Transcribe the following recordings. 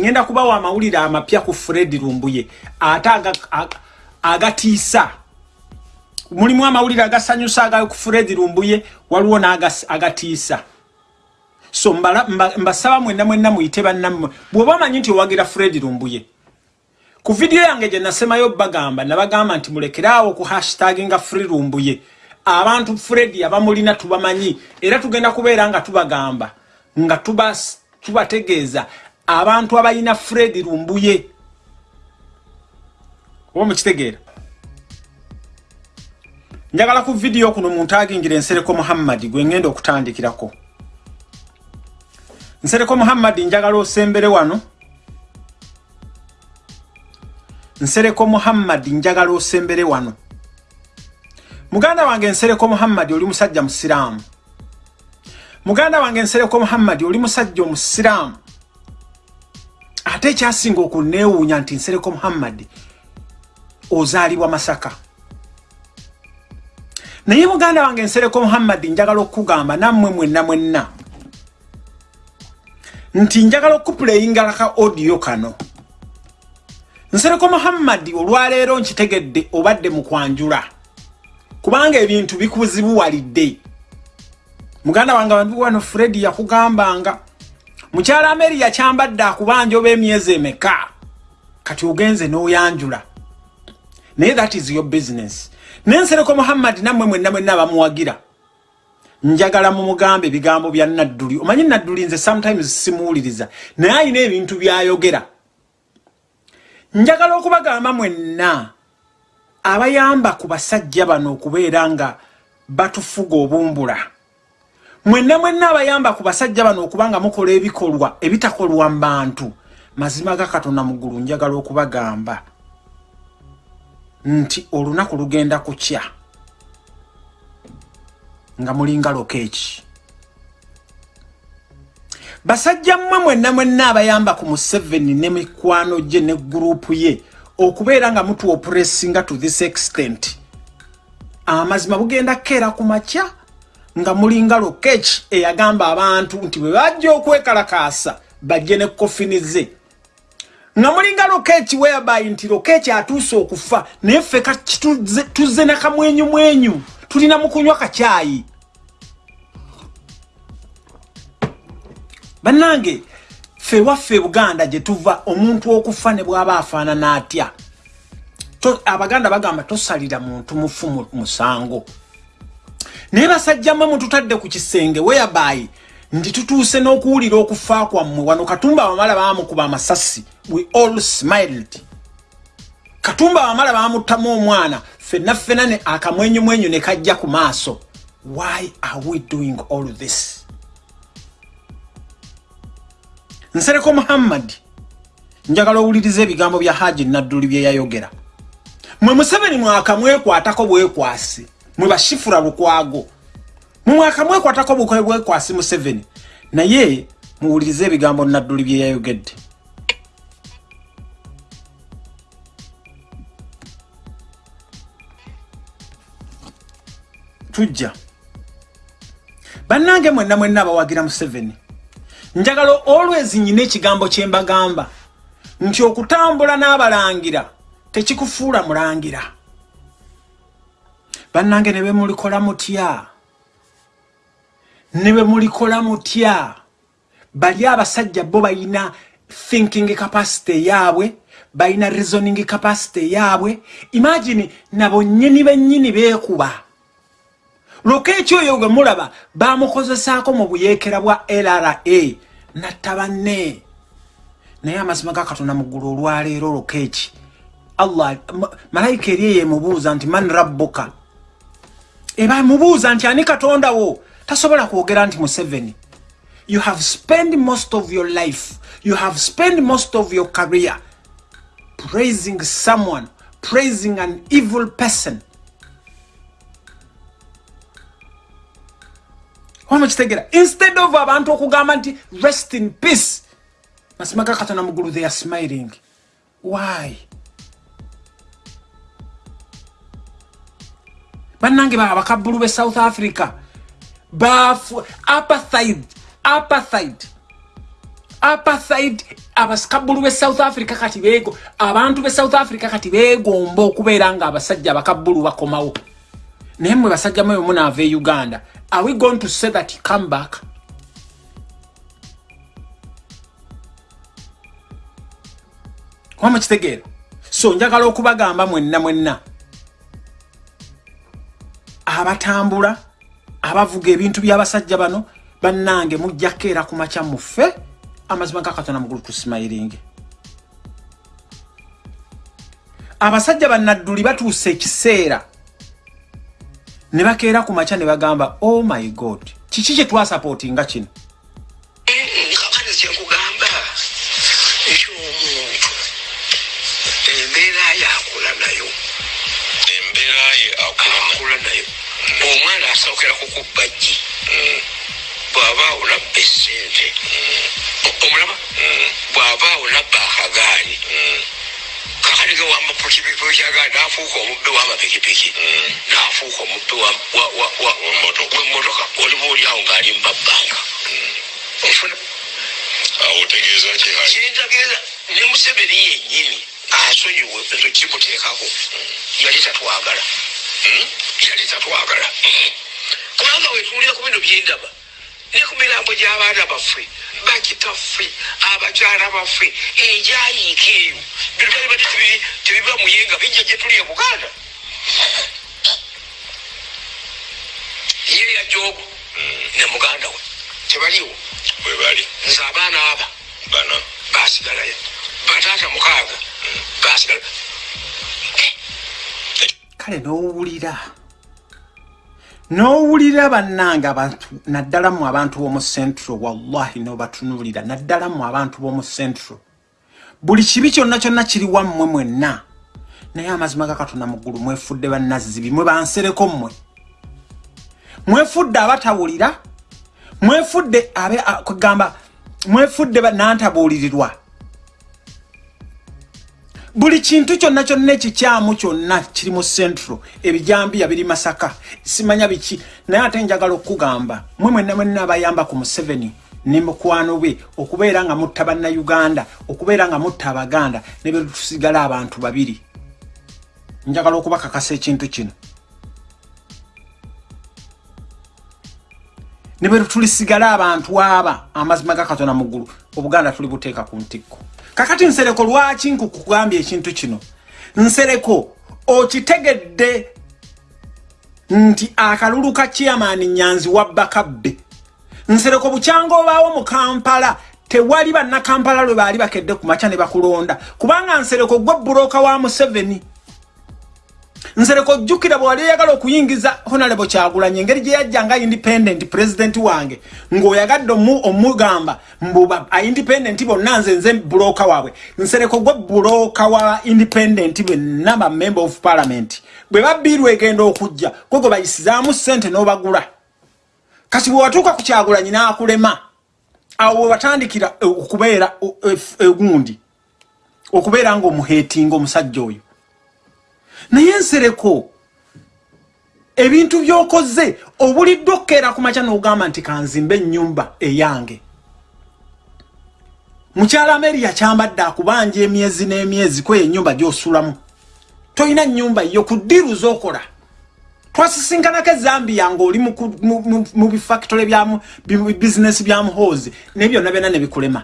ngenda kubawa amawulire amapya ku fred lumbuye ate agatiisa. Mulimu amawulire agasanyusa aga ku fred lumbuye waliwo n'agatiisa so mbasaba mwenna mwenna muyite bannammwe bw'oba omanyi nti owagira fred lumbuye ku vidiyo yange gye nasemayo bagamba nabagamba nti mulekeraawo ku hashtag nga free lumbuye. Abantu fred abamulina tubamanyi era tugenda kubeera nga tubagamba nga tubategeeza abantu abalina fred lumbuye. Oba mukitegeera? Njagala ku vidiyo kuno muntu agingira ensereko muhammadi gwe ngenda okutandikirako. Nsereko muhammadi njagala osembere wano. Nsereko muhammadi njagala osembere wano. Muganda wange nsereko muhammadi oli musajja musiraamu. Muganda wange nsereko muhammadi oli musajja omusiraamu ate ekyasinga okuneewuunya nti nsereko muhammadi ozaalibwa masaka. Naye muganda wange nsereko muhammadi njagala okukugamba nammwe mwenna mwenna nti njagala okupuleyingalaka odiyo kano. Nsereko muhammadi olwaleero nkitegedde obadde mu kwanjula kubanga ebintu bikuzibuwalidde. Muganda wange abantu wano fredi yakugambanga mukyala ameri yakyambadde akubanja oba emyezi emeka? Kati ogenze n'oyanjula. Naye that is your business. Nensereko muhammadi nammwe mwenna mwenna abamuwagira. Njagala mumugambe ebigambo bya nadduli. Omanyi nadduli nze sometimes simuwuliriza naye ayina ebintu byayogera. Njagala okubagamba mwenna abayamba ku basajja bano okubeera nga batufuga obumbula mwenna mwenna abayamba ku basajja bano okuba nga mukola ebikolwa ebitakolwa mu bantu. Mazima ga katonda muggulu njagala okubagamba. Nti olunaku lugenda kukya. Nga mulinga lokeeki basajja mmwe mwenna mwenna abayamba ku museveni ne mikwano gye ne gurupu ye okubeera nga mutu opuresinga to this extent. Amazima bugenda keera ku makya nga mulinga lokeeki eyagamba abantu nti bwe bajja okwekalakaasa bajje ne kofini ze. Nga mulinga lokeeki weabayi nti lokeeki atuuse okufa naye ffe tuzze nakamwenyu mwenyu tulina mukunywa kakyayi bannange ffe waffe buganda gye tuva omuntu okufa ne bw'aba afaanana atya? Abaganda bagamba tosalira muntu mufu musango naye basajjammwe mututadde ku kisenge weabayi nti tutuuse n'okuwulira okufa kwammwe. Wano katumba abamala baamukuba amasasi. We all smiled. Katumba abamala baamuttamu omwana. Ffenna ffena ne akamwenyumwenyu ne kajja ku maaso. Why are we doing all this? Nsereko muhammadi njagala owuliriza ebigambo bya haji nadduli bye yayogera. Mwe museveni mwaka mwekwatako bwekwasi mwe bashifura lukwago mwe mwaka mwekwatako bwekwasi museveni naye muwulirize ebigambo nadduli bye yayogedde. Tujja. Bannange mwenna mwenna abawagira museveni njagala always nyina ekigambo kye mbagamba nti okutambula n'abalangira tekikufuula mulangira bannange ne bemulikola mutya? Ne bemulikola mutya? Bali abasajja bo balina thinking capacity yaabwe balina reasoning capacity yaabwe. Imagine nabo nnyini bennyini beekuba. Loka ekyo oyo gwe mulaba bamukozesaako mu buyeekera bwa lra natta banne. Naye amazima ga katonda mu ggulu olwaleero loka eki. Allah malayika eri eyemubuuza nti man rabbuka eba mubuuza nti ani katonda wo tasobola kwogera nti museveni. You have spent most of your life you have spent most of your career praising someone praising an evil person. Wamukitegera instead of abantu okugamba nti rest in peace masima ga katonda mugulu they are smiling. Why bannange abakabbulu be south africa. Bafu apartheid apartheid. Apartheid abasikabbulu be south africa kati beego abantu be south africa kati beegomba okubeera nga abasajja abakabbulu bakomawo. Naye mwe basajja mwe munaava e uganda are we going to say that come back? Wamukitegeera so njagala okubagamba mwenna mwenna abatambula abavuga ebintu byabasajja bano bannange mujjako era ku makya muffe amazima ga katonda mugulu tusimayiringe abasajja bannadduli batuuse ekiseera. Ne bakeera ku makya ne bagamba oh my god kiki kye twasapootinga kino asookera kukubajji bw'aba olabba essente omulaba? Bw'aba olabba akagaali kakati ge wamapikipiki agaali naafuuka omubbe w'amapikipiki naafuuka omubbe w'emmotoka oliba oliawo ng'ali mubabbanka ofuna awo otegeeza kintegeeza ne museveni yennyini asonyiwe ezo kimuteekako yali tatwagala. Yali tatwagala kubanga wetuwulira ku bino byendaba. Ne ku mirambo gy'abaana baffe bakitaffe abakyala baffe enjayiika eyo bino bali bati tebiba muyenga bijja gye tuli e buganda. Ye yajobu ne muganda we. Tebaliwo bwe bali. Nze abaana aba. Bana. Basigalayo bataata mukaaga. Basigala kale n'owulira n'owulira bannange abantu naddala mu abantu b'omu centro wallahi n'obatunuulira naddala mu abantu b'omu centro buli kibi kyonna kyonna kiri wammwe mwenna. Naye amazima ga katonda mu ggulu mwefudde bannazzibi mwe bansereko mmwe. Mwefudde abatawulira mwefudde abe kugamba mwefudde nantabuulirirwa buli kintu kyonna kyonna ekikyamu kyonna kiri mu centro ebijambiya biri masaka. Simanya biki? Naye ate njagala okugamba mwe mwenna mwenna abayamba ku museveni ne mukwano bwe okubeera nga mutta bannayuganda okubeera nga mutta abaganda ne betusigala abantu babiri. Njagala okubakakasa ekintu kino. Ne bwe tulisigala abantu aba amazima ga katonda mu ggulu. Obuganda tuli buteeka ku ntikko kakati nsereko lwaki nkukugambye ekintu kino? Nsereko okitegedde nti akalulu ka chairman nyanzi wabba kabbe nsereko bukyanga obaawo mu kampala tewali bannakampala lwe baali bakedde ku makya ne bakulonda. Kubanga nsereko gwe buloka wa museveni nsereko jjukira bwewali oyagala okuyingiza honarebo kyagulanyi engeri gye yajja nga independent president wange ng'oyagadde omu- omugamba mbuba aindependent bonna nze nze buloka waabwe. Nsereko gwe buloka wa independent benna ba member of parliament. Bwe babbiirwa egenda okujja gwe gwe bayisizaamu ssente n'obagula. Kati bwe watuuka ku kyagulanyi n'akulema awo we watandikira okubeera eh, egundi okubeera ng'omuheetinga omusajja oyo naye nsereko ebintu byokoze obulidde okkeera ku makya n'ogamba nti kanzimba ennyumba eyange. Mukyala meri yakyambadde akubanja emyezi n'emyezi kweyo ennyumba gy'osulamu. Tolina nnyumba yo ku ddiru z'okola. Twasisinkanako ezambiya ng'oli mu bifactole bi- bizinesi bya muhoozi naye byonna byonna ne bikulema.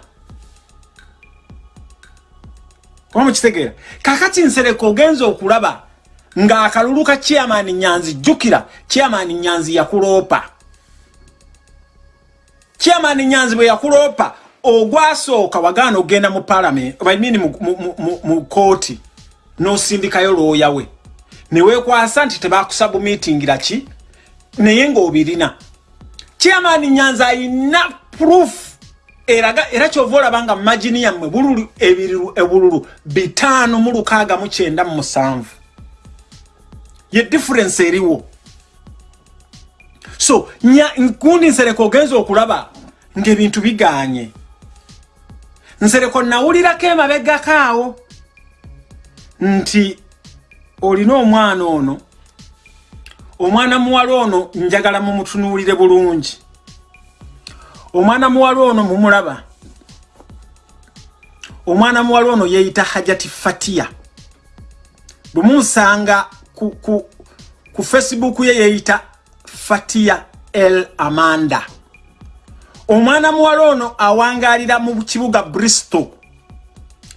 Oba mukitegeera? Kakati nsereko ogenza okulaba ng'akalulu ka chairman nyanzi jjukira chairman nyanzi yakuloopa. Chairman nyanzi bwe yakuloopa ogwasooka wagaana okgenda mu parliament I mean mu, mu, mu, mu, mu kooti n'osindikayo looya we. Ne weekwasa nti tebakusabumiitingira ki? Naye ng'obirina. Chairman nyanzi ayina proof. Eraga era kyova olaba nga magini yammwe bululu ebiriru ebululu bitaano mu lukaaga mu kyenda mu musanvu ye difference eriwo. So nya nkundi nsereko ogenza okulaba ng'ebintu biganye. Nsereko nawulirako emabegako awo nti olina omwana ono omwana muwala ono njagala mumutunuulire bulungi. Omwana muwala ono mumulaba omwana muwala ono yeeyita hajati fatiya. Bwemunsanga ku, ku, ku facebook ye yeeyita fatiya el amanda. Omwana muwala ono awangalira mu kibuga bristol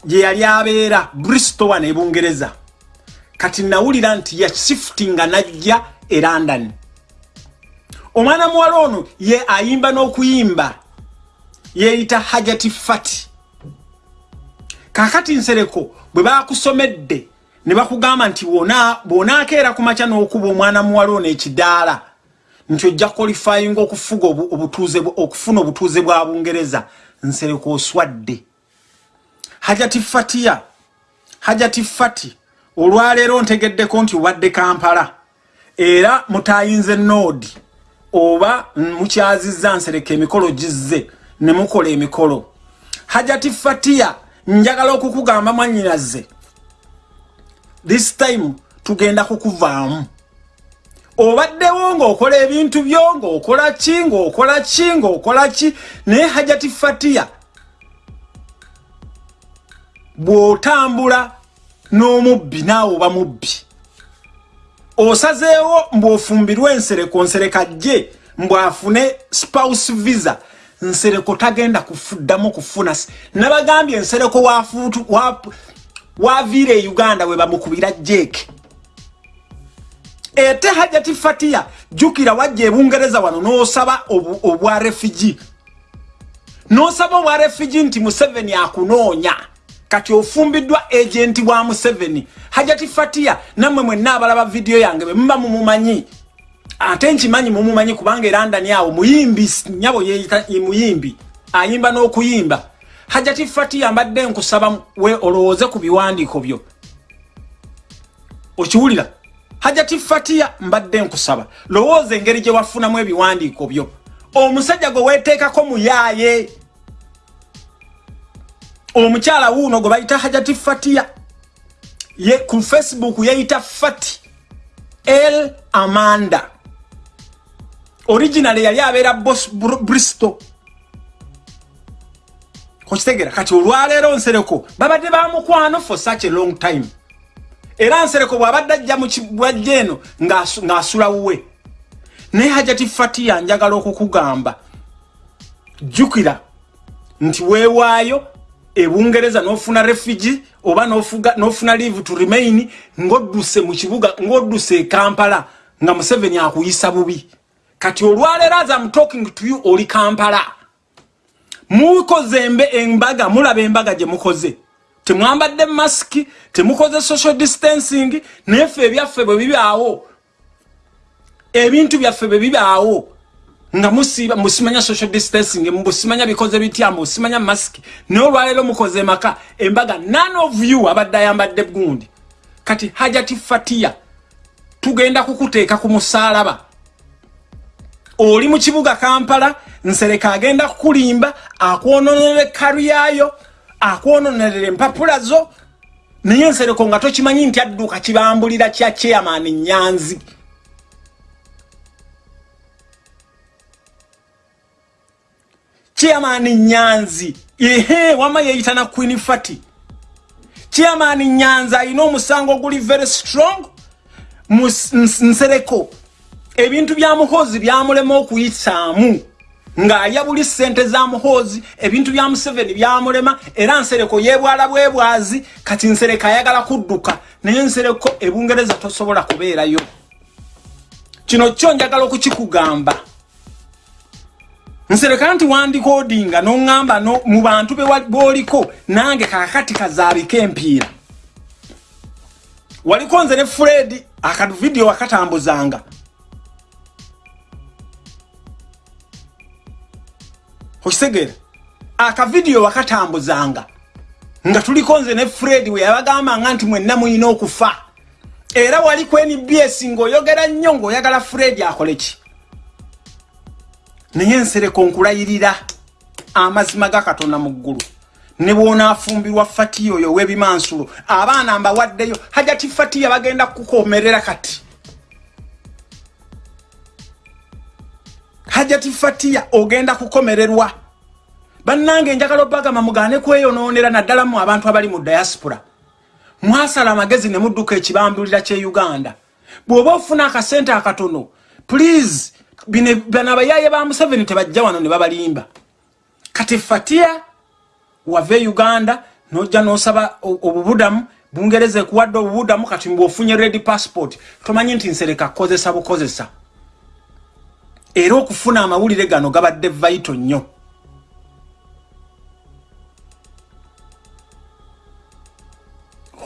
gye yali abeera. Bristol wano ebungereza kati nawulira nti yasifutinga najja e london. Omwana muwala ono ye ayimba n'okuyimba yeeyita hajati fati. Kakati nsereko bwe bakusomedde ne bakugamba nti bw'onaakeera ku makya n'okuba omwana muwala ono ekidaala nti ojja qualifyinga okufuga okufuna obutuuze bwa bungereza nsereko oswadde. Hajati fatiya hajati fati olwaleero ntegeddeko nti obadde kampala era mutayinze noodi oba mukyazizza nsereka emikolo gizze ne mukola emikolo. Hajati fatiya njagala okukugamba mwanyinazze this time tugenda kukuvaamu. Obaddewo ng'okola ebintu byo ng'okola ki ng'okola ki ng'okola ki naye hajati fatiya bw'otambula n'omubbi naawe oba mubbi. Osazeewo mbw'ofumbirwa ensereko nsereka jje mbw'afune spouse visa. Nsereko tagenda kufuddamu kufuna nabagambye ensereko waviira e uganda we bamukubira jeeke ete hajati fatiya jukira wajja ebungereza wano n'osaba obwa refugee. N'osaba obwa refugee nti museveni akunoonya. Kati ofumbiddwa agenti wa museveni. Hajati fatiya nammwe mwenna abalaba vidiyo yange bwe muba mumumanyi. Ate nkimanyi mumumanyi kubanga erandani awo muyimbi nyabo yeyita muyimbi ayimba n'okuyimba hajati fatiya mbadde nkusaba we olowooze ku biwandiiko byo. Okiwulira? Hajati fatiya mbadde nkusaba. Lowooza engeri gye wafunamu ebiwandiiko byo. Omusajja gwe weeteekako muyaaye omukyala wuuno gwe bayita hajati fatiya ye ku facebook yeyita fati el amanda. Original yali abeera bos bristol kokitegera kati olwaleero nsereko babadde bamukwano for such a long time. Era nsereko bw'abadde ajja mu kibwajja eno ng'asula wuwe. Naye hajati fatiya njagala okukugamba jjukira nti weewaayo ebungereza n'ofuna refugee oba n'ofuna leave to remain ng'odduse mu kibuga ng'odduse e kampala nga museveni akuyisa bubi. Kati olwaleero as am talking to you oli kampala mukoze embaga mulaba embaga gye mukoze. Temwambadde masiki temukoze social distancing nayeffe ebyaffe bwe bibaawo. Ebintu byaffe bwe bibaawo. Nga musiba musimanya social distancing musimanya bikoze bitya musimanya masiki naye olwaleero mukoze maka embaga none of you abadde ayambadde gundi. Kati hajati fatiya tugenda kukuteeka ku musaalaba oli mu kibuga kampala nsereka agenda kukulimba akwononera ekkalu yayo akwononerera empapula zo. Naye nsereko nga tokimanyi nti adduuka kibambulira kya chairman nyanzi. Chairman nyanzi ehe wama yeyita na queen fati. Chairman nyanzi alina omusango oguli very strong. Nsereko ebintu bya muhozi byamulema okuyisaamu. Ng'ayabuli ssente za muhoozi ebintu bya museveni byamulema era nsereko yeebwala bwebwazi kati nsereko ayagala kudduka naye nsereko ebungereza tosobola kubeerayo. Kino kyo njagala okukikugamba. Nsereka nti wandikodinga noŋŋamba no, mu bantu bwoliko nange kakati kazaabika empiira. Waliko nze ne fred akavidiyo wakatambuzanga okisegera akavidiyo wakatambuzanga nga tuliko nze ne fred we yabagambanga nti mwenna muyina okufa. Era wali ku nbs ng'oyogera nnyo ng'oyagala fred akole ki? Naye nsereko nkulayirira amazima ga katonda mu ggulu. Ne bw'onaafumbirwa fatiya oyo w'ebimansulo abaana mbawaddeyo hajati fatiya bagenda kukomerera kati hajati fatiya ogenda kukomererwa. Bannange njagala obagamba mugaane kweyonoonera naddala mu abantu abali mu diaspora. Mwasala amagezi ne mudduka ekibambulira kye uganda. Bw'oba ofuna akasente akatono please bano abayaaye ba museveni tebajja wano ne babalimba. Kati fatia wava e uganda nojja nosaba obubudamu bungereza ekuwadde obubudamu kati bwofunye red passport tomanyi nti nsereka kukozesa bukozesa era okufuna amawulire gano gabadde vaito nnyo.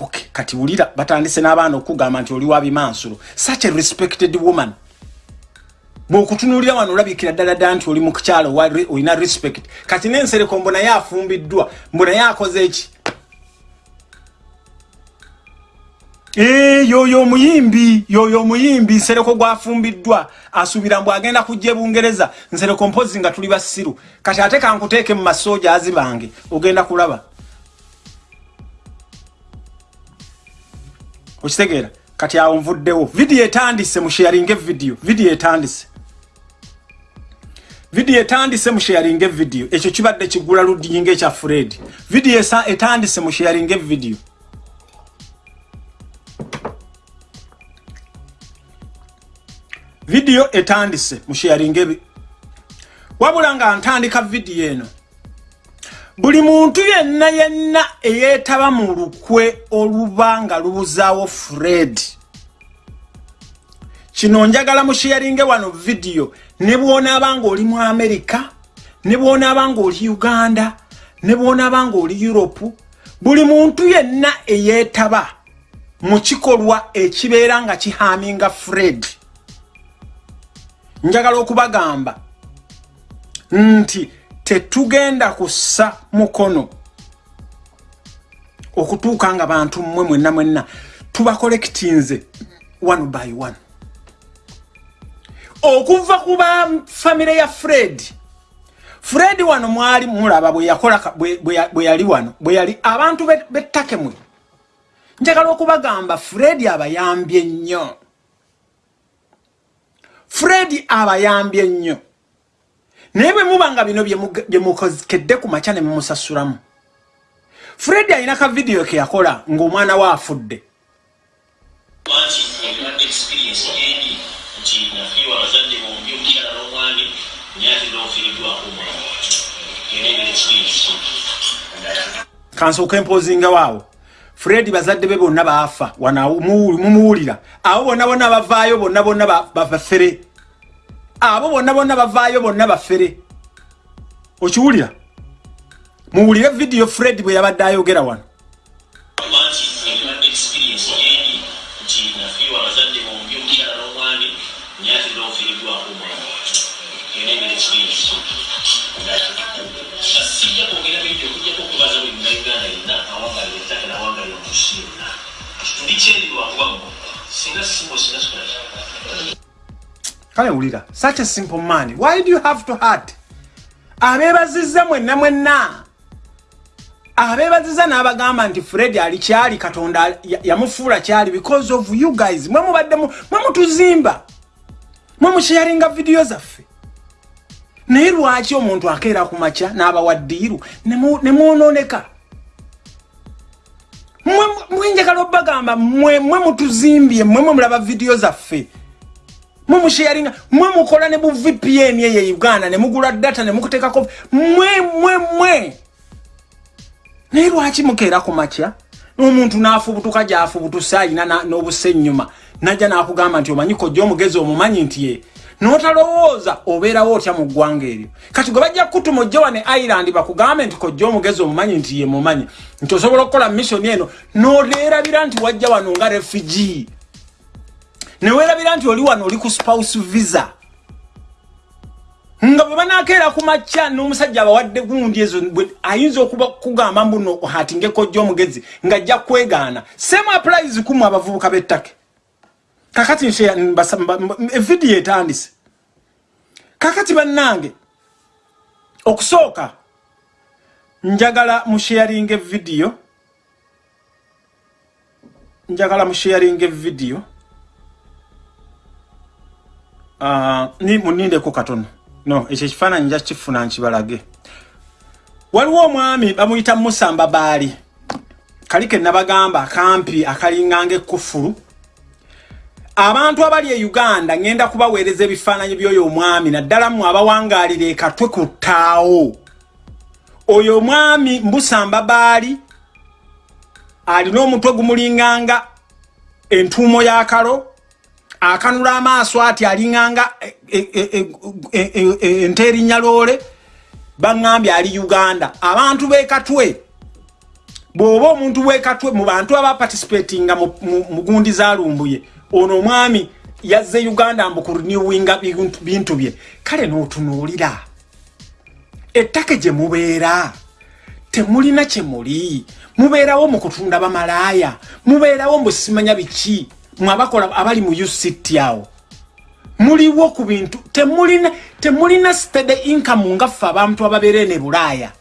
Okay. kati wulira batandise n'abaana okugamba nti oli wabimansulo such a respected woman. Bwokutunulira wano olabikira ddala ddala nti oli mukukyalo olina respect. Kati nensereko mbonaye afumbiddwa mbonaye akoze eki yoyo omuyimbi yoyo omuyimbi nsereko gwafumbiddwa. Asuubira mbw agenda kujja ebungereza nsereko mpozi nga tuli basiru kati ate kankuteeke mu masooja azi bange ogenda kulaba. Okitegeera? Kati awo nvuddewo. Vidiyo etandise musheyaringa evidiyo vidiyo etandise. Vidiyo etandise musheyaringa evidiyo ekyo kibadde kigula ludiyinga ekya fred. Vidiyo etandise musheyaringa evidiyo vidiyo etandise musheyaringa ebi wabula nga ntandika vidiyo eno buli muntu yenna yenna eyeetaba mu lukwe oluba nga lubuzaawo fred. Kino njagala musheyaringe wano vidiyo ne bwonaaba nga oli mu amerika ne bwonaaba nga oli uganda ne bwonaaba nga oli europe buli muntu yenna eyeetaba mu kikolwa ekibeera nga kihaminga fred njagala okubagamba nti tetugenda kussa mukono okutuuka nga bantu mmwe mwenna mwenna tubakolekitinze one by one. Okuva ku ba famire ya fred fred wano mwali mulaba bwe yakola bwe yali wano bwe yali abantu bettake mwe. Njagala okubagamba fred abayambye nnyo fred abayambye nnyo naye bwe muba nga bino bye mukokedde ku makya ne mumusasulamu. Fred alina ka vidiyo ke yakola ng'omwana we afudde. Kansooka empozinga waawo fred bazadde be bonna baafa mumuwulira. Abo bonna bonna bavaayo bonna bonna bafere abo bonna bonna bavaayo bonna bafere. Okiwulira? Muwulire vidiyo fred bwe yabadde ayogera wano kale wulira such a simple man why do you have to hurt? Abeebazizza mwenna mwenna. Abeebazizza n'abagamba nti fred ali kyali katonda yamufuula kyali because of you guys. Mwe mubadde mwe mutuzimba. Mwe musharinga vidiyo zaffe. Naye lwaki omuntu akeera ku makya n'abawaddiiru ne mwonooneka mwenjagala obbagamba mwe mutuzimbye mwe mwe mulaba vidiyo zaffe mwe musharinga mwe mukola ne bu vpn eye uganda ne mugula data ne mukuteekako mwe mwe mwe. Naye lwaki mukeera ku makya? N'omuntu n'afubutuka gy'afubutuse alina n'obusa ennyuma. Najja n'akugamba nti omanyi kojja omugezi omumanyi nti ye? N'otalowooza obeerawo otya mu ggwanga eryo? Kati gwe bajja kutuma ojja wane ireland bakugambe nti kojja omugezi omumanyi nti ye mumanyi. Nti osobola okukola missioni eno n'oleerabira nti wajja wano nga refugi neweerabira nti oli wano oli ku spouse visa? Nga bwe banakeera ku makya n'omusajja abawadde gundi ezo ayinza okuba kugamba mbuno hatingeko jja omugezi ng'ajja kwegaana. Same applies kumu abavubuka b'ettake kakati evidiyo etandise. Kakati bannange okusooka njagala musharinga evidiyo njagala musharinga evidiyo munindeko katono. No ekyo ekifaananyi nja kifuna nkibalage. Waliwo omwami bamuyita musamba baali kali ke nabagamba akampi akalinganga ekkufulu. Abantu abali e uganda ŋŋenda kubaweereza ebifaananyi by'oyo omwami naddala mmwe abawangaalira ekatwe ku ttaawo. Oyo omwami mbusamba baali alina omutwe gumulinganga entuumo y'akalo akanula amaaso ati alinganga ente erinnya loole baŋŋambye ali uganda. Abantu b'ekatwe bw'oba omuntu w'ekatwe mu bantu abaparticipatinga mu gundi zalumbuye ono omwami yazze uganda mbu kuriniwinga bintu bye. Kale n'otunuulira ettaka gye mubeera temulina kye muli. Mubeerawo mu kutunda bamalaaya mubeerawo mbu simanya biki mwabakola abali mu uct awo. Muliwo ku bintu temulina temulina stede income nga ffe abantu ababeera ne bulaaya.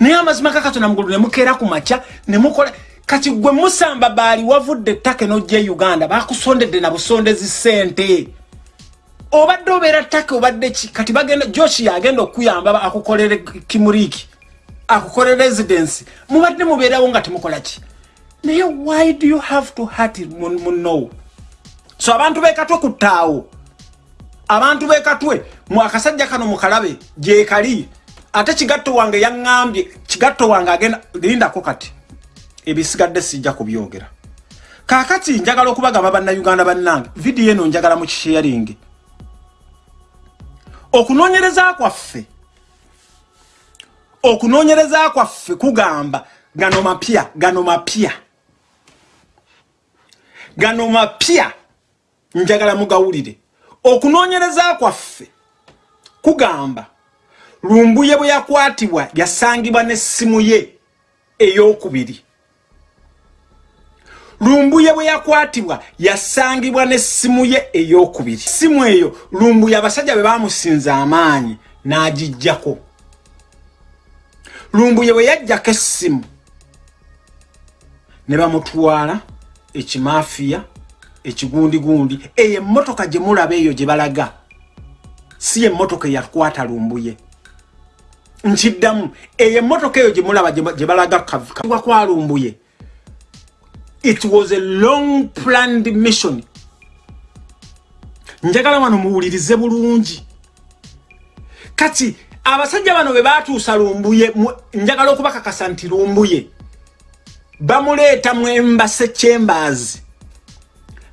Naye amazima kakatona mugulu ne mukeera ku makya ne mukola kati gwe musamba baali wavudde ettaka n'ojja e uganda bakusondedde na busondezi ssente. Obadde obeera ttaka obadde ki? Kati bagenda joshi yagenda okuyamba akukolere kimuriiki akukolere residence. Mubadde mubeerawo nga temukola ki naye why do you have to hat muno so abantu bekatwe ku ttaawo. Abantu bekatwe mu akasajja kano mukalabe gyekali ate kigatto wange yaŋŋambye kigatto wange agenda lindako kati. Ebisigadde sijja kubyogera. Kaakati njagala okubagamba bannayuganda bannange vidiyo eno njagala mu kisheyaringi okunoonyereza kwaffe okunoonyereza kwaffe kugamba gano mapya gano mapya gano mapya. Njagala mugawulire. Okunoonyereza kwaffe kugamba lumbuye bwe yakwatibwa yasangibwa n'essimu ye ey'okubiri. Lumbuye bwe yakwatibwa yasangibwa n'essimu ye ey'okubiri. Simu eyo lumbuye abasajja bwe bamusinza amaanyi n'agijjako. Lumbuye bwe yajjako essimu ne bamutwala ekimafiya ekigundigundi eyo emmotoka gye mulaba eyo gye balaga si emmotoka eyakwata lumbuye. Nkiddamu eyo emmotoka eyo gye mulaba gye balaga kawa kwa lumbuye. It was a long planned mission. Njagala wano muwulirize bulungi. Kati abasajja bano bwe batuusa lumbuye njagala okubakakasa nti lumbuye bamuleeta mu embase chambers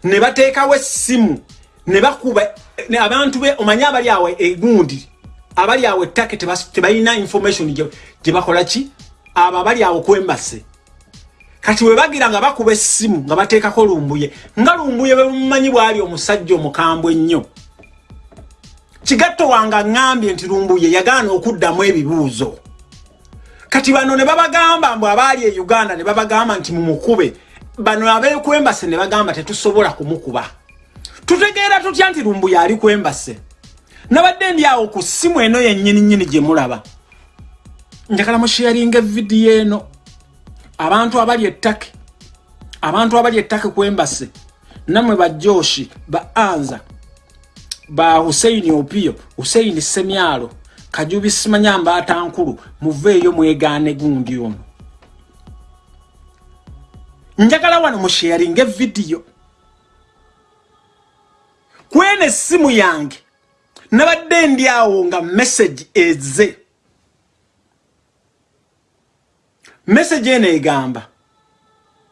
ne bateekawo essimu ne bakuba abantu be omanye abali awo egundi abali awo ettake tebalina information gye bakola ki? Abo abali awo ku embase. Kati we bagira nga bakuba essimu nga bateekako lumbuye nga lumbuye bwe mumanyi bwali omusajja omukambwe ennyo kigatto wange aŋŋambye nti lumbuye yagaana okuddamu ebibuuzo kati bano ne babagamba mbw abaali e uganda ne babagamba nti mumukube bano abekwembase ne bagamba tetusobola kumukuba. Tutegeera tutya nti lumbuye ali kwembase? Nabadde ndi awo ku ssimu eno yennyini nnyini gye mulaba. Njagala musheyaringa evidiyo eno. Abantu abali ettake abantu abali ettake kwembase nammwe bajoshi ba anza ba huseini opiyo huseini semyalo kajubi simanya mbaata nkulu muveeyo mwegaane gundi ono. Njagala wano musheyaringa evidiyo kwena essimu yange nabadde ndi awo nga message eze message eno egamba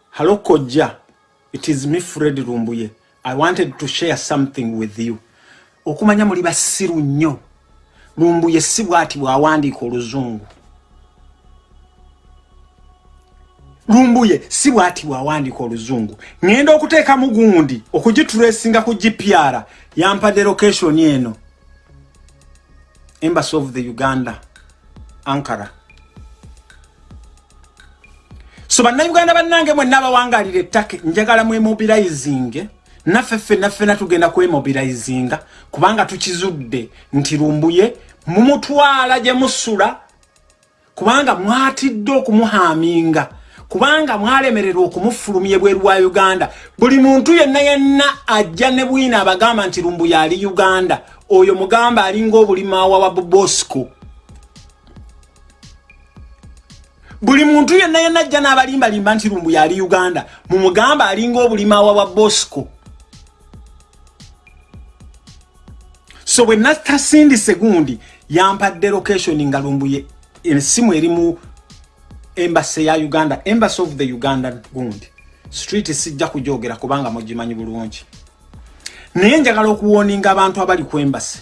halo kojja it is me fred lumbuye. I wanted to share something with you. Okumanya muli basiru nnyo lumbuye si bwati bwawandiika oluzungu. Lumbuye si bwati bwawandiika oluzungu. Ŋŋenda okuteekamu gundi okugitulesinga ku gpr yampadde location eno. Embassy of the uganda ankara. So bannayuganda bannange mwenna abawangalira ettake njagala mwemobilizinge naffe ffenna ffenna tugenda kwemobilizinga kubanga tukizudde nti lumbuye mumutwala gye musula kubanga mwatidde okumuhaaminga kubanga mwalemererwa okumufulumya ebweru wa uganda. Buli muntu yenna yenna ajja ne bwina abagamba nti lumbuye ali uganda oyo mugamba alinga obulimaawa wa bobosco. Buli muntu yenna yenna ajja n'abalimbalimba nti lumbu yali uganda mumugamba alinga obulimawa wa bosco so bwe natasindise gundi yampadde location nga lumbuye esimu eri mu embase ya uganda embassy of the ugandan gundi. Street sijja kujogera kubanga mugimanyi bulungi. Naye njagala okuwoninga abantu abali ku embase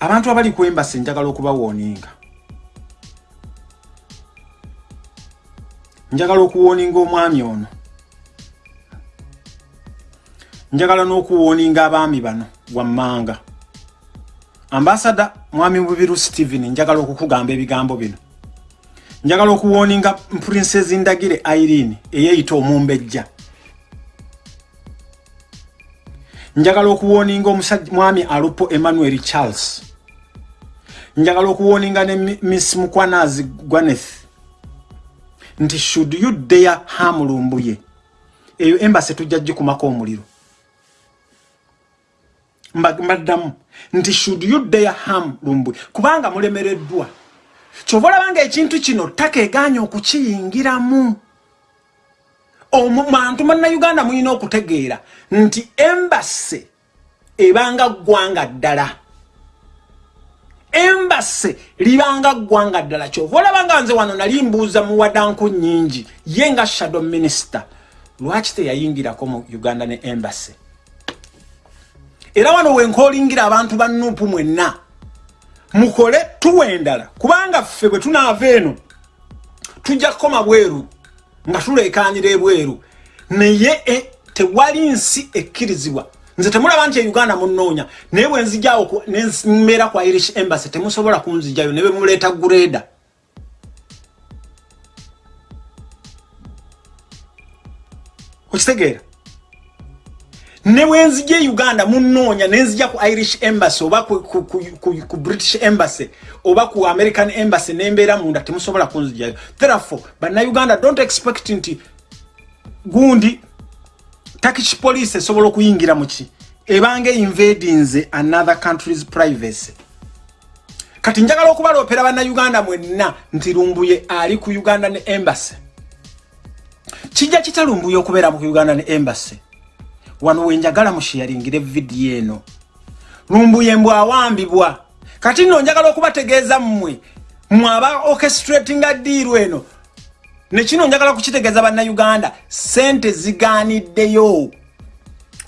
abantu abali ku embase njagala okubawoninga. Njagala okuwoninga omwami ono. Njagala n'okuwoninga abaami bano wammanga ambasada mwami mubiru stephen njagala okukugamba ebigambo bino. Njagala okuwoninga princess ndagire irene eyeyita omumbejja. Njagala okuwoninga mwami alupo emmanuel charles. Njagala okuwoninga ne Mi- miss mukwanazi gwaneth nti should you dare hamulumbuye eyo embase tujja gikumako omuliro. Mba- mbaddamu nti should you dare ham lumbuye kubanga mulemereddwa. Kyova olabanga ekintu kino takeeganya okukiyingiramu. Omuntu bannayuganda mulina okutegeera nti embase ebanga ggwanga ddala. Embase libanga ggwanga ddala. Kyova olabanga nze wano nali mbuuza muwadanku nyingi ye nga shadow minister lwaki teyayingirako mu uganda ne embase era wano wenkoolingira abantu ba nuupu mwenna. Mukole tuwa endala. Kubanga ffe bwe tunaava eno tujja kukoma bweru nga tuleekanyira ebweru. Naye e, tewali nsi ekkirizibwa. Nze temulaba nti euganda munoonya naye bwe nzijawo nembeera ku irish embassy temusobola kunzijayo ne bemuleeta gureda okitegeera ne wenzija e uganda munoonya nenzija ku irish embassy oba ku, ku, ku, ku, ku british embassy oba ku american embassy nembeera munda temusobola kunzijayo therefore bannayuganda don't expect nti gundi turkish police esobola okuyingira muki ebanga invadinze another country's privacy. Kati njagala okubaloopera bannayuganda mwenna nti lumbuye ali ku uganda ne embassy. Kijja kitalumbuye okubeera mu uganda ne embassy wano wenjagala mushiyaringire vidiyo eno. Lumbuye mbw awambibwa. Kati nno njagala okubategeeza mmwe. Mwaba orchestratinga diiru eno. Nekino njagala kukitegeeza bannayuganda. Sente zigaaniddeyo.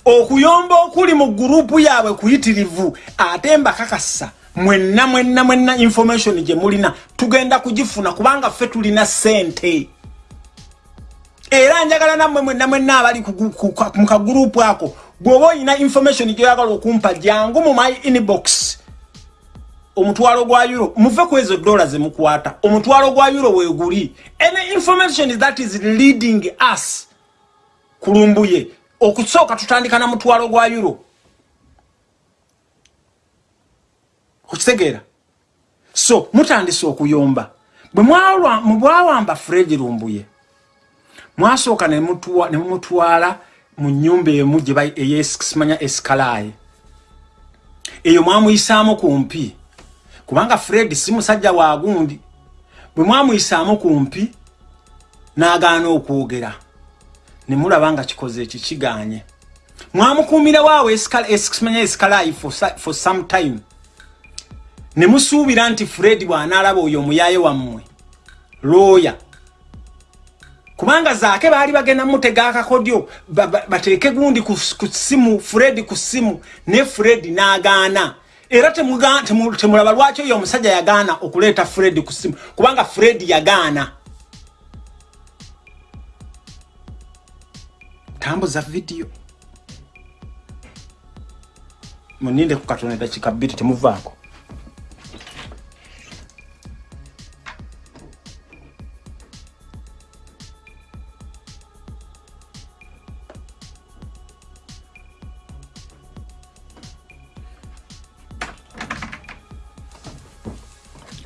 Okuyomba okuli mu gurupu yaabwe kuyitirivu ate mbakakasa mwenna mwenna mwenna information gye mulina. Tugenda kugifuna kubanga ffe tulina sente era njagala nammwe mwenna mwenna abali mu kagurupu ako. Bw'oba olina information gyoyagala okumpa jangu mu my inbox. Omutwalo gwa euro muve ku ezo dola zemukwata omutwalo gwa euro weguli any information that is leading us kulumbuye okusooka tutandika na mutwalo gwa euro. Okitegeera so mutandise okuyomba. Bwe bwawamba fred lumbuye mwasooka ne mumutwala mu nyumba emu gye bayi- eyes- simanya esikalaye eyo mwamuyisaamu kumpi kubanga fred si musajja wa gundi bwe mwamuyisaamu kumpi n'agaana okwogera. Ne mulaba nga kikoze eki kiganye. Mwamukuumirawo awo esikala- esi- simanya esikalayi for some time. Ne musuubira nti fred bw'anaalaba oyo omuyaaye wammwe looya kubanga zaake baali bagenda mutega akakodyo ba- ba- bateeke gundi ku simu fred ku simu ne fred n'agaana. Era temulaba lwaki oyo omusajja yagaana okuleeta fred ku simu kubanga fred yagaana. Tambuza vidiyo. Muninde ku katonda dakika bbiri temuvaako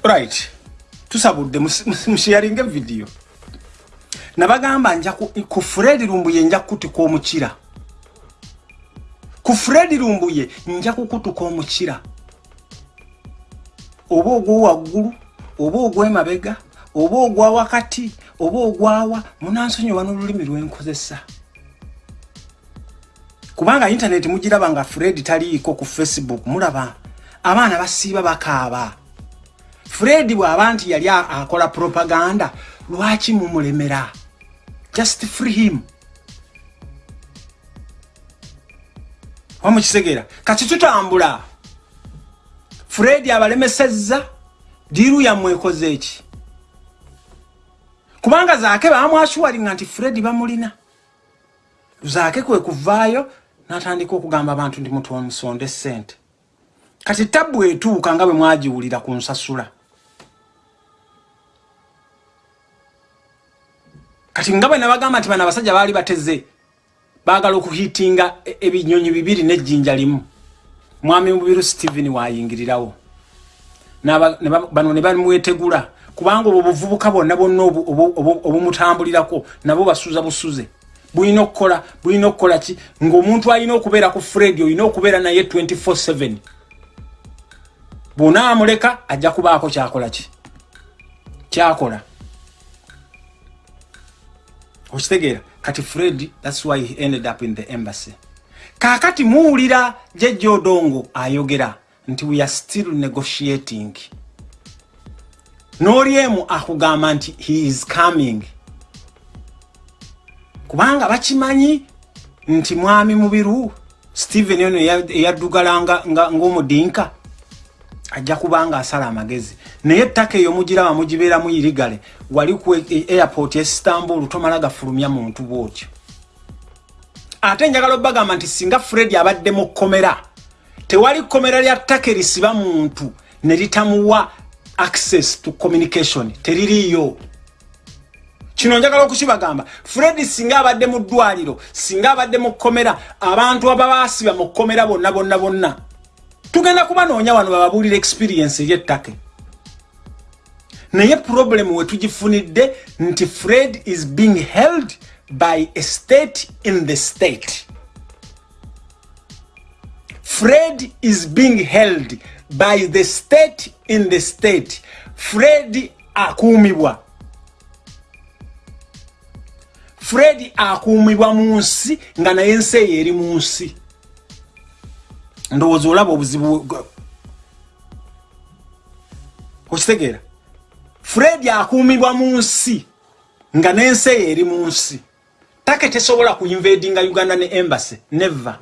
right. Tusabudde mushiyaringa vidiyo nabagamba nja ku- fred lumbuye nja kukutuka omukira. Ku fred lumbuye nja kukutuka omukira. Oba ogwowaggulu oba ogwemabega oba ogwa wakati oba ogwawa munansonyiwa n'olulimi lwenkozesa kubanga intaneti mugiraba nga fred taliiko ku facebook mulaba abaana basiiba bakaaba fred bw'aba nti yali akola propaganda lwaki mumulemera? Just free him. Wamukisegeera. Kati tutambula. Fred abalemesezza diiru yammwekoze eki kubanga zaake bamwasuwalinga nti fred bamulina. Zaake kwe kuvaayo n'atandika okugamba abantu ndi mutu omusonde sente kati tabbu etuuka nga bwe mwagiwulira ku nsasula kati nga bwe nabagamba nti bano abasajja baali bateze baagala okuhitinga e- ebinyonyi bibiri n'ejjinja limu. Mwami mubiru stephen wayingirirawo. Bano ne bamwetegula kubanga obwo buvubuka bwonna bwonna obu- obu- obu- obumutambulirako nabo basuza busuze. Bulina okukola bulina okukola ki? Ng'omuntu alina okubeera ku fred olina okubeera naye 247 bw'onaamuleka ajja kubaako kyakola ki? Kyakola okitegeera kati fred thats why he ended up in the embassy. Kaakati muwulira jejja odongo ayogera nti we are still negotiating. N'olyemu akugamba nti he is coming. Kubanga bakimanyi nti mwami mubiru stephen ono eya- eyaddugala nga- nga- ng'omudinka ajja kubanga asala amagezi. Naye ettaka eyo mugiraba mugibeeramu irigale wali ku airport e istanbul tomala gafulumya muntu bwotyo. Ate njagala obbagamba nti singa fred abadde mu kkomera tewali kkomera lya ttaka erisiba muntu ne litamuwa access to communication teririiyo. Kino njagala okukibagamba fred singa abadde mu ddwaliro singa abadde mu kkomera abantu ababaasiba mu kkomera bonna bonna bonna. Tugenda kubanoonya wano bababuulira experience ery'ettaka naye problem we tugifunidde nti fred is being held by a state in the state. Fred is being held by the state in the state. Fred akuumibwa. Fred akuumibwa mu nsi nga naye ensi eyo eri mu nsi. Ndowooza olaba obuzibu okitegeera fred akuumibwa mu nsi nga n'ensi eyo eri mu nsi. Take tesobola kuinvadinga uganda ne embassy never.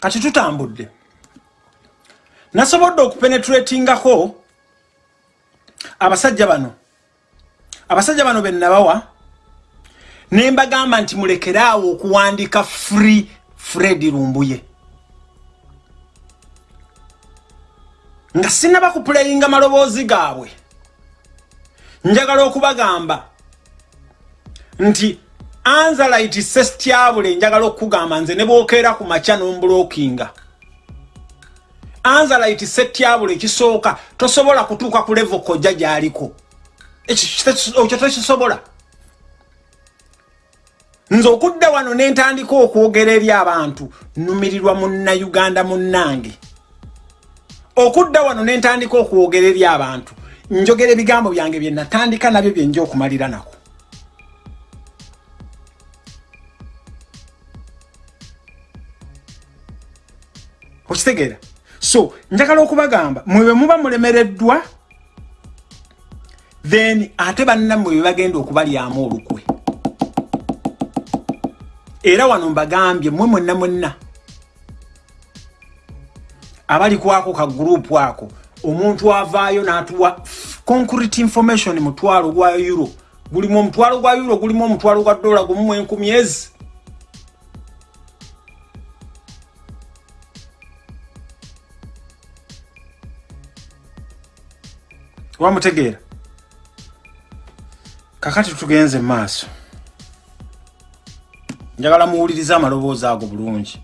Kati tutambudde. Nasobodde okupenetratingako abasajja bano. Abasajja bano benabawa ne mbagamba nti mulekeraawo okuwandiika free fred lumbuye nga sinaba kupuleyinga maloboozi gaabwe. Njagala okubagamba nti anzalite sesityabule njagala okukugamba nze ne bwokeera ku makya n'ombulokinga anzalite setyabule ekisooka tosobola kutuuka ku levo kojja gy'aliko. Ekyo tokisobola nze okudda wano ne ntandika okwogera eri abantu numirirwa munnayuganda munnange okudda wano ne ntandika okwogera eri abantu njogera ebigambo byange bye natandika nabyo byenja okumalira nako. Okitegeera? So njagala okubagamba mwe bwe muba mulemereddwa then ate bannammwe bye bagenda okubalyamu olukwe. Era wano mbagambye mwe mwenna mwenna abali kwako ka gurupu ako omuntu avaayo n'atuwa concrete information mutwalo gwa euro. Gulimu omutwalo gwa euro gulimu omutwalo gwa dola gumu mu enkumi ezi. Wamutegeera? Kakati tugenze mu maaso. Njagala muwulirize amaloboozi ago bulungi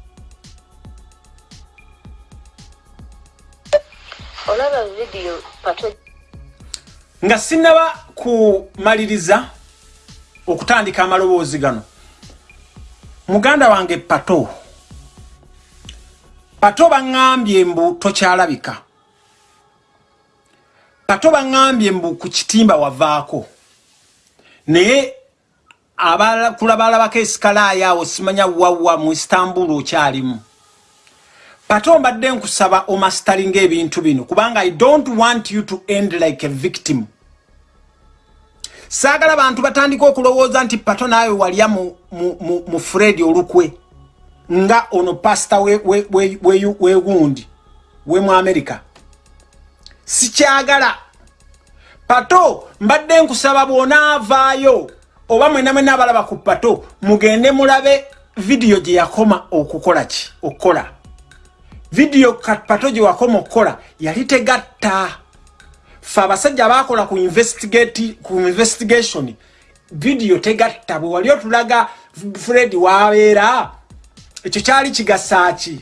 olaba vidiyo pato. Nga sinaba kumaliriza okutandika amaloboozi gano. Muganda wange pato. Pato baŋŋambye mbu tokyalabika. Pato baŋŋambye mbu ku kitimba wavaako. Naye kulabalabako esikalaaya awo simanya wawa mu istanbul okyalimu pato mbadde nkusaba omasitalinga ebintu bino kubanga i don't want you to end like a victim. Saagala bantu batandika okulowooza nti pato naawe walya mu, mu, mu, mu fred olukwe nga ono pasita wegundi we, we, we, we mu amerika sikyagala. Pato mbadde nkusaba bwonaavaayo oba mwena mwena abalaba ku pato mugende mulabe vidiyo gye yakoma okukola ki okukola vidiyo pato gye wakoma okukola yali tegatta. Fe abasajja bakola ku investigation vidiyo tegatta. Bwe wali otulaga fred wabeera ekyo kyali kigasaaki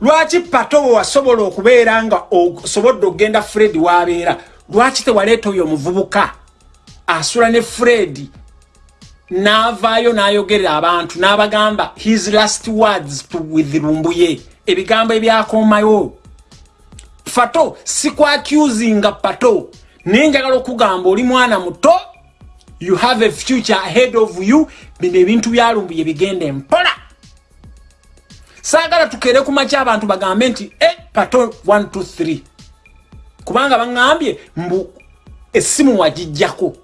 lwaki pato bwe wasobola okubeera nga osobodde okugenda fred wabeera lwaki tewaleeta oyo omuvubuka? Asula ne fred n'avaayo n'ayogerera abantu n'abagamba his last words to with lumbuye ebigambo ebyakomayo. Fato sikwacusinga pato naye njagala okugamba oli mwana muto you have a future ahead of you. Bino ebintu byalumbuye bigenda empola saagala tukere ku maky abantu bagambe nti e pato 123 kubanga baŋŋambye mbu essimu wagijjako.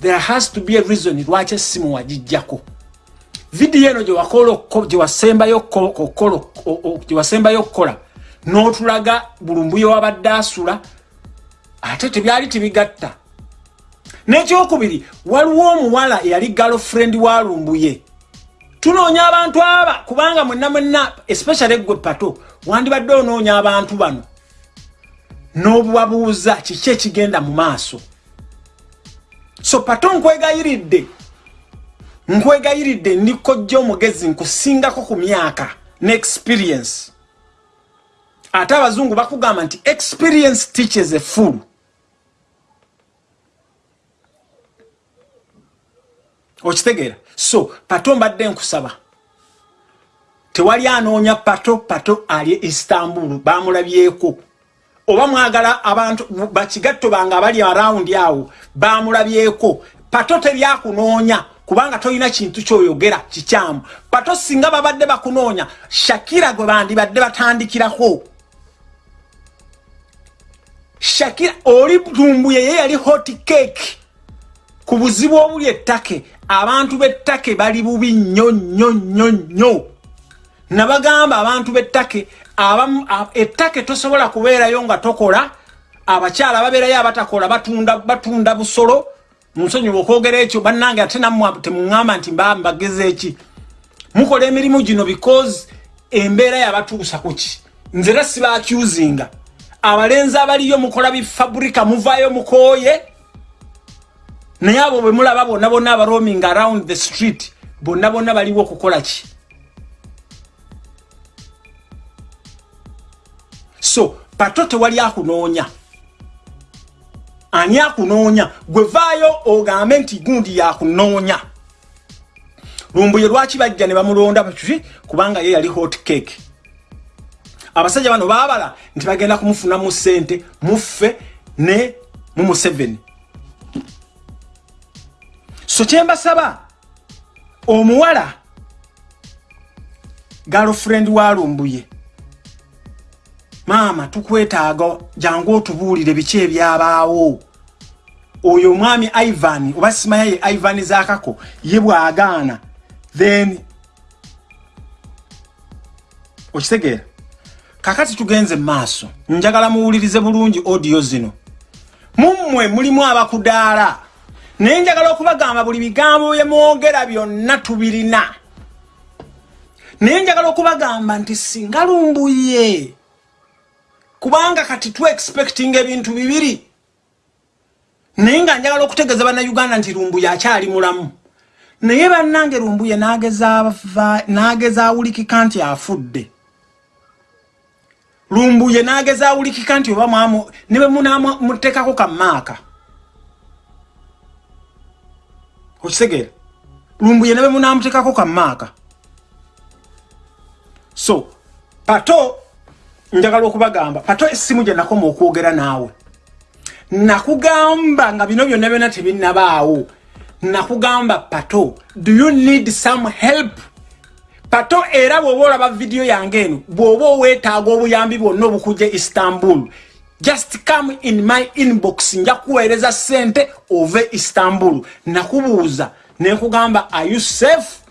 There has to be a reason lwaki essimu wagijjako vidiyo eno gyewasembayo okukola n'otulaga bulumbuye wabadde asula ate tebyali tibigatta n'ekyokubiri waliwo omuwala eyali galofrendi wa lumbuye tunoonya abantu aba kubanga mwenna mwenna especially gwe pato wandibadde onoonya abantu bano. N'obubabuuza kiki ekigenda mu maaso? So pato nkwegayiridde nkwegayiridde ndikojja omugezi nkusingako ku myaka ne experience ate abazungu bakugamba nti experience teaches a fool. Okitegeera? So pato mbadde nkusaba. Tewali anoonya pato pato ali istanbul bamulabyeko. Oba mwagala abantu bakigatto bange abali arawundi awo bamulabyeko. Pato tebyakunoonya kubanga tolina kintu kyoyogera kikyamu. Pato singa babadde bakunoonya shakira gwe bandibadde batandikirako. Shakira oli tumbuye ye yali hot cake. Ku buzibu obuli ettake abantu b'ettake bali bubi nnyo nnyo nnyo nnyo. Nabagamba abantu b'ettake ettake tosobola kubeerayo nga tokola. Abakyala babeerayo abatakola batunda, batunda busolo munsonyiwa okwogera ekyo bannange ate nammwe temuŋŋamba nti mba mbageza eki? Mukola emirimu gino because embeera yabatuusa kuki nze era sibacusinga abalenzi abaliyo mukola bifaburika muvaayo mukooye. Naye abo bwe mulaba bonna bonna abaroaming around the street bonna bonna baliwo okukola ki? So pato tewali akunoonya ani akunoonya gwevaayo ogambe nti gundi yakunoonya. Lumbuye lwaki bajja ne bamulonda baki kubanga ye yali hot cake. Abasajja bano baabala nti bagenda kumufunamu ssente muffe ne mu museveni. So kyembasaba omuwala galofrendi wa lumbuye maama tukwetaaga jangu otubuulire biki ebyabaawo oyo omwami ivan oba simanya ye ivan zakako ye bwagaana then okitegeera. Kakati tugenze maaso njagala muwulirize bulungi odiyo zino. Mummwe mulimu abakudaala naye njagala okubagamba buli bigambo bye mwogera byonna tubirina. Naye njagala okubagamba nti singa lumbuye kubanga kati tu expecting ebintu bibiri naye nga njagala okutegeeza bannayuganda nti lumbuye akyali mulamu. Naye bannange lumbuye nageza awulikika nti afudde. Lumbuye nageza awulikika nti oba mwamu ne bwe munamuteekako kamaaka okitegeera lumbuye ne bwe munamuteekako kamaaka so pato njagala okubagamba pato essimu gye nakoma okwogera naawe nakugamba nga bino byonna byonna tebinnabaawo. Nakugamba pato do you need some help? Pato era bw'oba olaba vidiyo yange eno bw'oba oweetaaga obuyambi bwonna obukujja istanbul just come in my inbox nja kuweereza ssente ove istanbul. Nakubuuza nekugamba are you safe?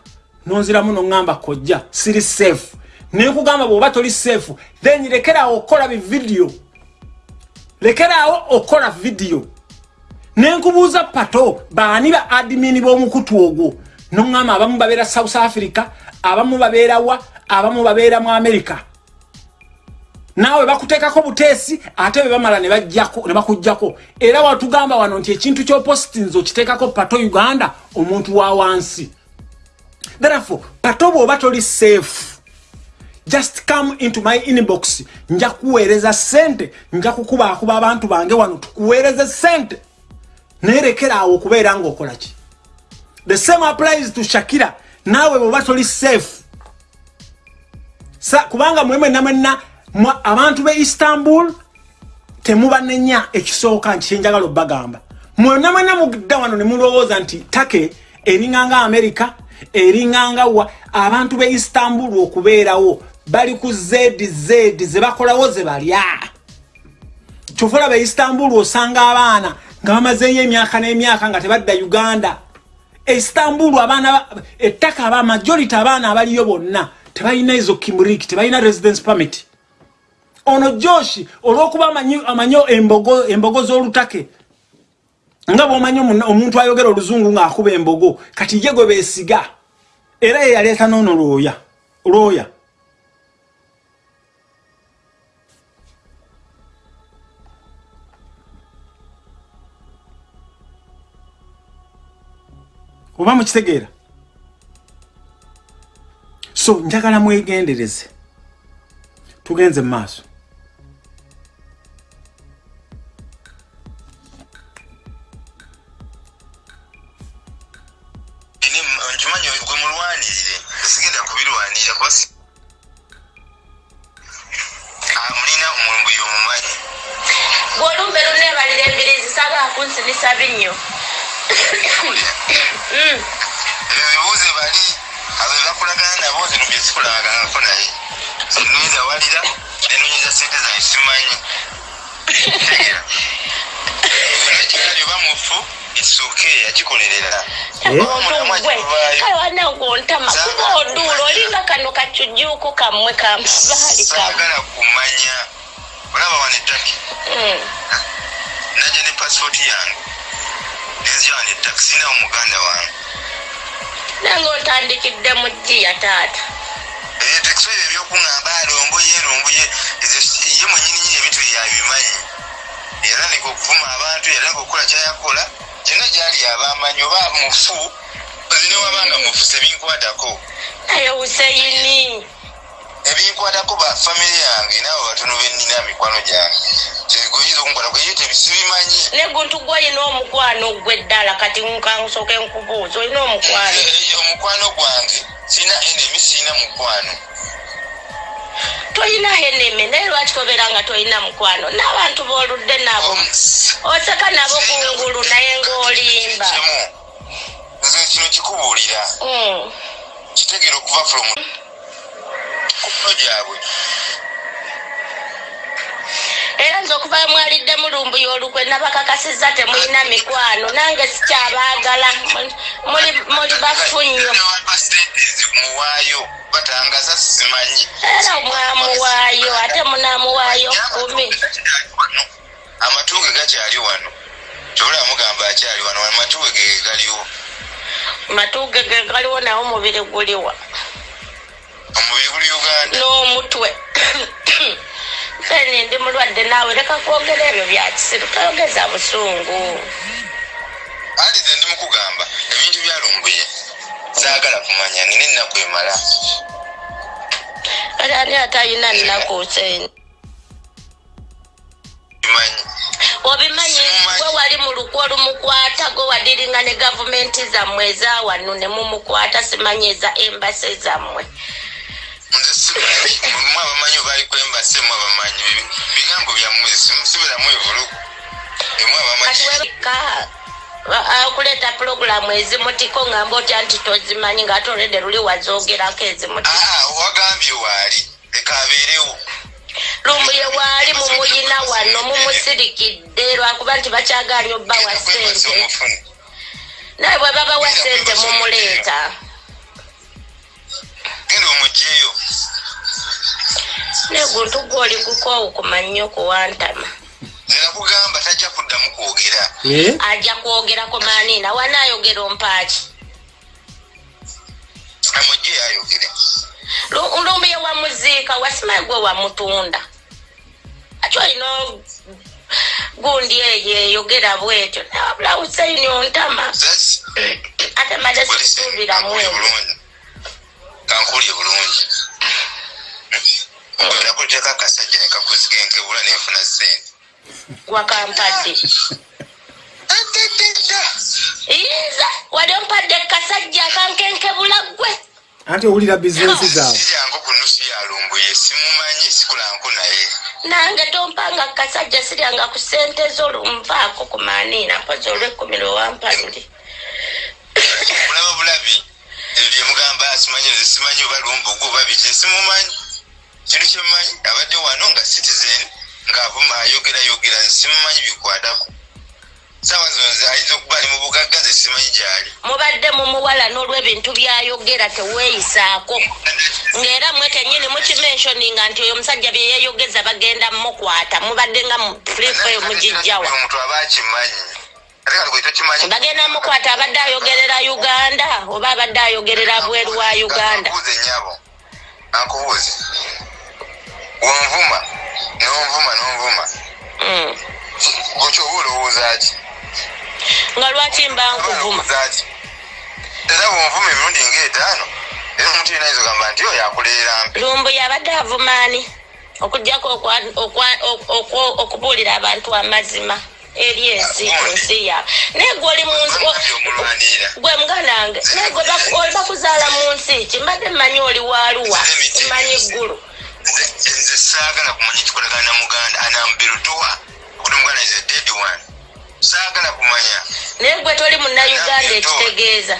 Nonziramu noŋŋamba kojja siri safe. Nekugamba bw'oba toli safe then lekeraawo okukola bividiyo lekeraawo okukola vidiyo nenkubuuza pato baani ba adimini b'omukutu ogwo? Noŋŋamba abamu babeera south africa abamu babeera wa abamu babeera mu america. Naawe bakuteekako buteesi ate bwe bamala ne bakuggjako era watugamba wano nti ekintu kyopositinzi okiteekako pato uganda omuntu wa wansi. Therefore pato bw'oba toli safe just come into my inbox. Nja kuweereza sente. Nja kukubaakuba abantu bange wano. Tukuweereze sente. Naye lekeraawo okubeera ng'okola ki? The same applies to shakira. Naawe bw'oba toli safe. Sa, kubanga mwe mwenna mwenna abantu be istanbul temubanenya ekisooka nti kyenjagala obbagamba. Mwonna mwenna mugidda wano ne mulowooza nti take eringanga america eringanga wa abantu be istanbul okubeerawo bali ku zz ze bakolawo ze balya. Kyofula be istanbul osanga abaana nga bamazeeyo emyaka n'emyaka nga tebadda uganda. Istanbul abaana ba- ettaka aba majority abaana abaliyo bonna tebalina ezo kimrik tebalina residence permit. Ono joshi olwokuba amanyi- embogo, embogo z'olutake nga bwomanyi omu- omuntu ayogera oluzungu ng'akuba embogo kati ye gwe beesiga era ye yaleeta noono lwoya lwoya oba mukitegeera? So njagala mwegendereze. Tugenze mu maaso byesikolagaganako naye zinweza walira nenonyeza sente zange simanyi tegera nakyali oba mufu isuke yakikolerera omuntu gwe kale wanagontama kuba oduula olinga kano kacujuuku kammwe saagala kumanya olaba Mm. najja ne pasipooti yange nenzija wana ettaki sinawo muganda wange nange otandikidde mu jjiya taata ebisobe ebyokuŋŋamba alombuye lumbuye ye mwenyini nyini ebintu byeyabimanyi yatandika okuvuma abantu yatandika okukola kyayakola. Kyonna gyali abamanyi oba mufu zinewabanga mufu sebinkwatako naye huseyini ebinkwatako bafamire yange naawe batono benina mikwano gyange. Kyegoyinza okunkwatako eyo tebisibimanyi neguntu gwolina omukwano gwe ddala kati nkansooke nkubuuza olina omukwano? Eh, omukwano gwange sina enemi sina mukwano. Tolina heneme naye lwaki tobeera nga tolina mukwano? N'abantu b'oludde nabo. Oseka nabo kungulu naye ng'olimba. Nze kino kikubuulira. Mm. kitegere okuva from kuno gyabwe. Era nze okuva mwalidde mulumbuya olukwe nabakakasizza temulina mikwano nange sikyabaagala muli bafu nnyo muwaayo batangaza simanyi. Era mwamuwaayo ate munamuwaayo kumi amatuge gakyali wano kyobola mugamba akyali wano amatuge ge galiwo? Matuge ge galiwo nawo omubiri guliwa omubiri guli uganda? N'omutwe. Feni ndi mulwadde naawe leka kwogera ebyo bya kisiru toyogeza busungu. Ali nze ndi mukugamba ebintu byalumbuye saagala kumanya nina ennaku emala kale ani ate ayina nnaku bimanyi obimanyi? Gwe wali mu lukwa olumukwata gwe wadiringa ne gavumenti zammwe eza wano ne mumukwata simanyi eza embase zammwe. Mu abamanyi obaali kwembase mu abamanyi Bi- bigambo byammwe sibiramu evulugu emu kati abamanyi okuleeta pulogulamu ezimutiko ngamba otya nti tozimanyi ngaate olwedde luli wazogerako ezimuti aa wagambye waali. Leka abeerewo lumbu ye waali mumuyina wano mumusirikidde lwakuba nti bakyagaanye obbawa sente naye bwe babawa sente mumuleeta. Genda omugyeyo. Naye guntu gwoli gukoowu kumannyo kuwantama nzira kugamba tajja kuddamu kwogera. Ajja kwogerako maaniina wanaayogera ompaaki. Amugyeyo ayogere Lu- lumbu ye wamuziika wasimaye gwe wamutunda ati olina gundi eyo eyogera bwetyo. Nabula husaini ontama. Maze Polisi, sikusuubiramu kankulye bulungi. Kankulye bulungi. Nakuteeka akasajja nekakuzigenkebula nenfuna sente wakampadde. Adededda yinza wali ompadde kasajja akankenkebula ggwe. Anti owulira bizinensi zaabwe. Siryangu ku nusu yalumbuye simumanyi sikulanku naye. Nange tompanga kasajja siryanga ku sente zo lunvaako ku maaniina mpozi olwekumi lwewampadde mulaba bulabi ebyo byemugamba simanyi nze simanyi oba lumbugu oba biki simumanyi. Kintu kyemumanyi abadde wano nga citizen ayogerayogera nze simumanyi bikwatako saawa zino nze ayinza okuba ali mu bugagga nze simanyi gyali. Mubadde mumuwala n'olw'ebintu byayogera teweeyisaako. Ng'era mwe kennyini mukimensioninga nti oyo omusajja bye yeeyogeza bagenda mukwata mubadde nga frifeyo mugijjawa omuntu aba akimanyi. Bagenda mukwata abadde ayogerera uganda? Oba abadde ayogerera bweru wa uganda? Ankubuuze nnyabo. Ankubuuze. Wonvuma nonvuma nonvuma Mm. gwekyoba olowooza ki? Nga lwaki mba nkuvuma? era wonvuma emirundi ngaetaano era omuntu yina yinza ogamba nti oyo akuleera mpi. Lumbu yabadde avumaani okugjako okubuulira abantu amazima eri ensi ku nsi yaabwe naye gwe oli gwe muganange naye gwe bakuzaala mu nsi ki? Mbadde mmanyi oli waaluwa mmanyi ggulu Nze- saagala kumanya ekikolagana na muganda anambirutuwa okuti muganda is a dead one. Saagala kumanya. Naye gwe toli munnayuganda ekitegeeza.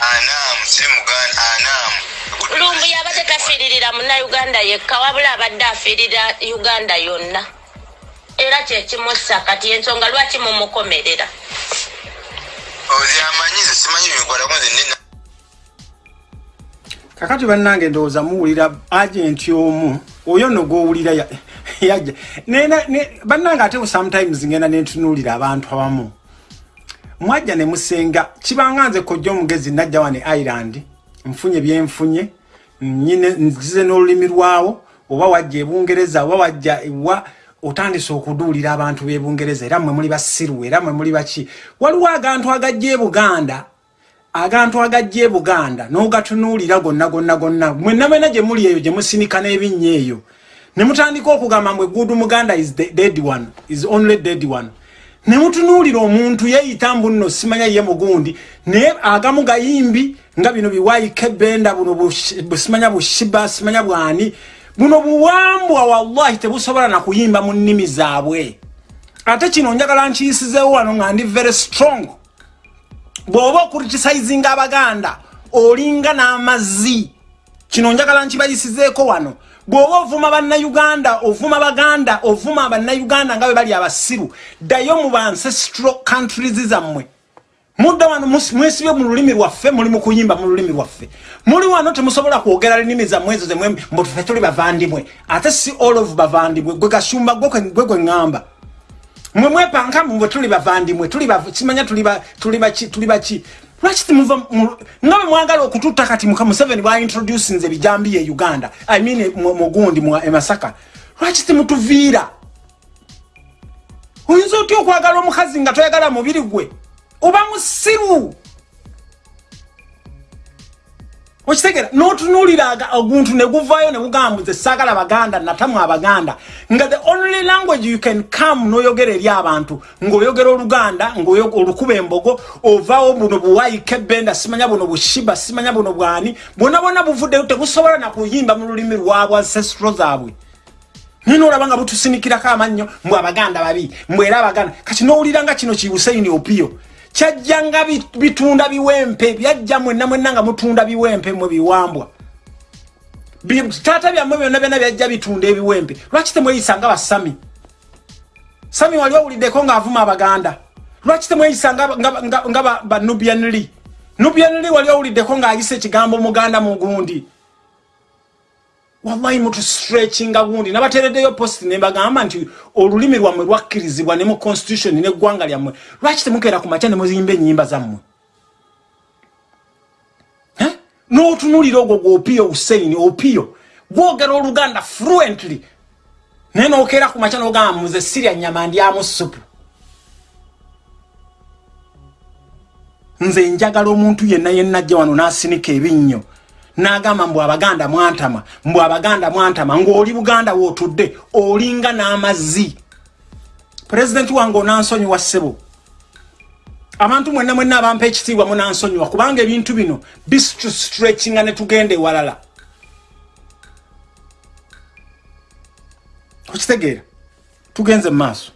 Anaamu siri muganda anaamu lumbu yabadde tafiiririra munnayuganda yekka wabula abadde afiirira uganda yonna. Era kyekimussa kati ensonga lwaki mumukomerera? Ozi amanyi nze simanyi bikwatako nze kakati bannange ndowooza muwulira agenti omu oyo no gwowulira ya- yajja. Bannange ate sometimes ngenda nentunuulira abantu abamu. Mwajja ne musenga kibanga nze kojja omugezi najja wane island nfunye byenfunye nyine nzize n'olulimi lwawo oba wajja ebungereza oba wajja ewa otandise okuduulira abantu b'ebungereza era mmwe muli basiru era mmwe muli baki waliwo agantu agajja e buganda agantu agajja e buganda n'ogatunuulira gonna gonna gonna. Mwenna mwena gye muli eyo gye musinika n'ebinnya eyo. Ne mutandika okugamba mbwe gudu muganda is dead one is only dead one. Ne mutunuulira omuntu yeeyita mbu nno simanya ye mugundi. Naye agamu gayimbi nga bino biwaike benda buno simanya bushiba simanya bwani buno buwambwa wallahi tebusobola na kuyimba mu nnimi zaabwe. Ate kino njagala nkiyisizeewo wano nga ndi very strong bw'oba okuritisayizinga abaganda olinga n'amazzi. Kino njagala nkibayisizeeko wano. Bw'oba ovuma bannayuganda ovuma baganda ovuma bannayuganda nga bwe bali abasiru ddayo mu bancestral countries zammwe. Mudda wano mwesibye mu lulimi lwaffe muli mu kuyimba mu lulimi lwaffe. Muli wano temusobola kwogera nnimi zammwe ezo zemwe mbu ffe tuli bavandimwe. Ate si all of bavandimwe gwe kwe- gwe gwe ŋŋamba mwe mwepanka mbwe tuli bavandimwe tuli bav- kimanya tuli ba- tuli baki tuli baki lwaki timuva mu- nga bwe mwagala okututta kati muka museveni bwaintroducinze bijambi e uganda. I mean mu- mugundi mu e masaka. Lwaki timutuviira oyinza otya okwagala omukazi nga toyagala mubiri gwe? Oba musiru okitegera n'otunuulira oguntu ne guvaayo ne gugamba nze saagala baganda natamu abaganda nga the only language you can come n'oyogera eri abantu ng'oyogera oluganda ng'oyo- olukuba embogo ovaawo buno buwaike benda simanya buno bushiba simanya buno bwani bwona bwona buvuddeyo tebusobola na kuyimba mu lulimi lwabwe ancestro zaabwe. Naye nolaba nga butusinikirako amannyo mbw abaganda babi mbwera abaganda. Kati nowulira nga kino kibusaini opiyo kyajja nga bi- bitunda biwempe byajja mwenna mwenna nga mutunda biwempe mwe biwambwa. Bi- taata byammwe byonna byonna byajja bitunda ebiwempe. Lwaki temweyisa nga basami? Sami wali owuliddeko ng'avuma abaganda. Lwaki temweyisa nga, nga, nga, nga ba, ba nubianli wali owuliddeko ng'ayisa ekigambo muganda mugundi wallahi mutustretchinga gundi. Nabatereddeyo post nembagamba nti olulimi lwammwe lwakkirizibwa ne mu constitution neggwanga lyammwe. Lwaki temukeera ku makya ne muzimba ennyimba zammwe? N'otunulira ogwo gwopiyo huseini opiyo gwogera oluganda fluently. Naye nokeera ku makya nogamba muze sirya nyama ndyamu supu nze njagala omuntu yenna yenna ajja wano n'asinika ebinnyo n'agamba mbw abaganda mwantama mbw abaganda mwantama ng'oli buganda wootudde olinga n'amazzi. Pulezidenti wange onansonyiwa ssebo. Abantu mwenna mwenna abampa ekitiibwa munansonyiwa kubanga ebintu bino bisitrechinga ne tugenda ewalala. Okitegeera tugenze mu maaso